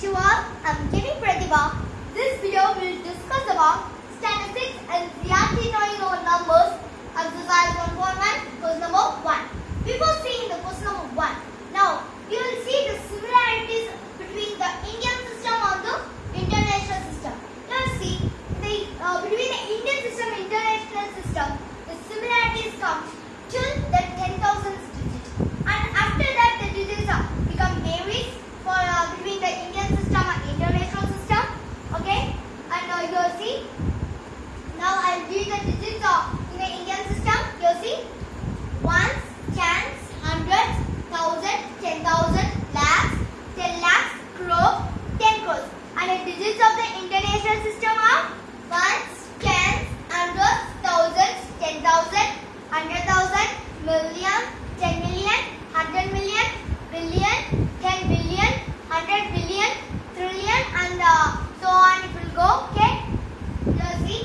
to all, um, I'm Kivi Pratibha. This video will discuss about statistics and the Ziatinoino numbers, exercise 1.1, quiz number 1. Before seeing the quiz number 1, now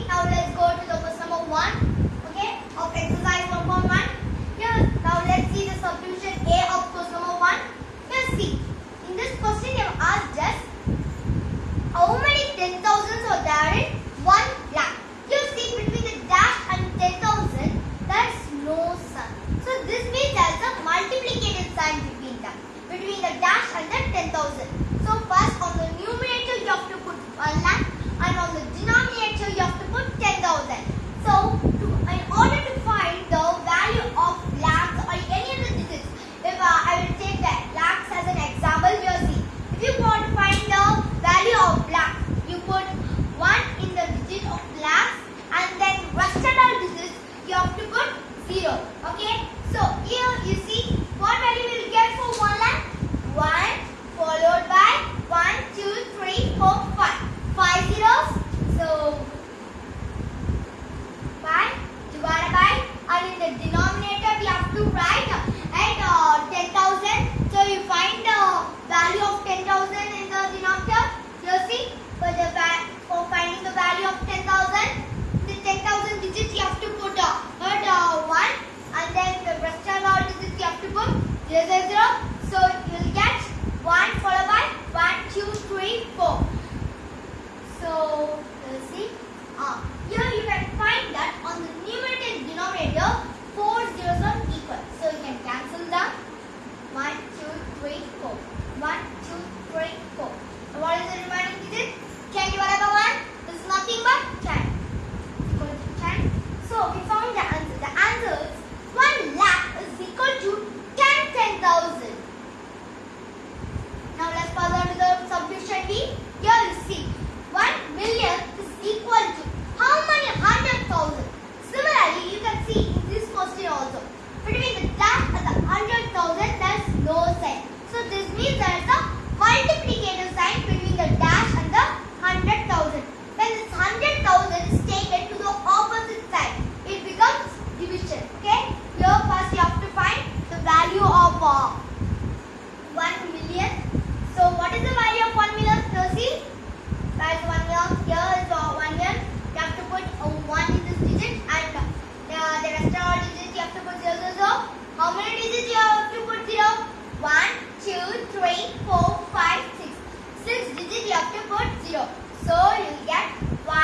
Now let's go to the question number 1. Okay. Of exercise 1.1. Here. Now let's see the solution A of question number 1. Here see. In this question they have asked just how many 10,000 are there in 1 lakh. You see between the dash and 10,000 there's no sign. So this means there's a multiplicative sign between them. Between the dash and the 10,000. So first many digits you have to put 0? 1, 2, 3, 4, 5, 6. 6 digits you have to put 0. So you get 1,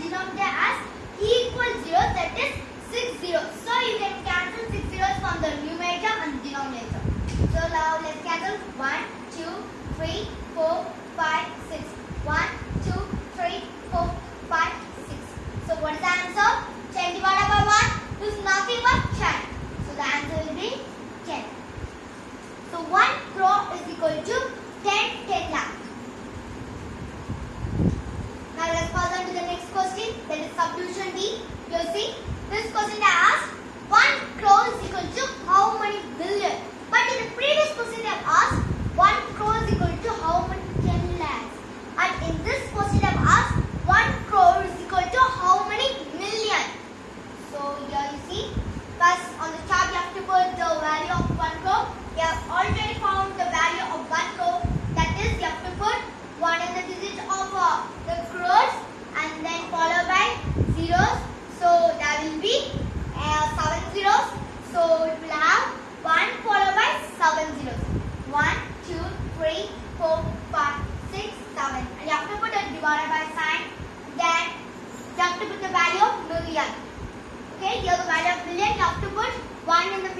denominator as e equals 0 that is 6 0. So you can cancel 6 zeros from the numerator and denominator. So now let's cancel 1, 2, 3, 4, 5, 6. 1, 2, 3, 4, 5, 6. So what is the answer? 10 divided by 1 is nothing but 10. So the answer will be left afterwards, one in the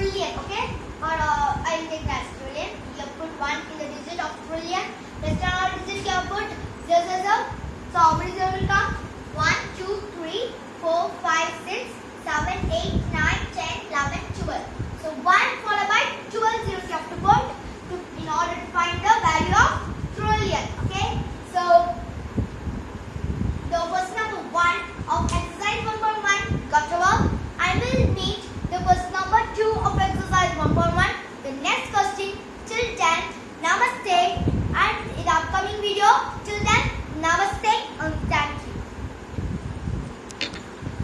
trillion, okay? Or uh, I'll take that trillion. You have put one in the digit of trillion. Next our digit you have put zero zero zero. So how many zero will come? One, two, three, four, five, six, seven, eight.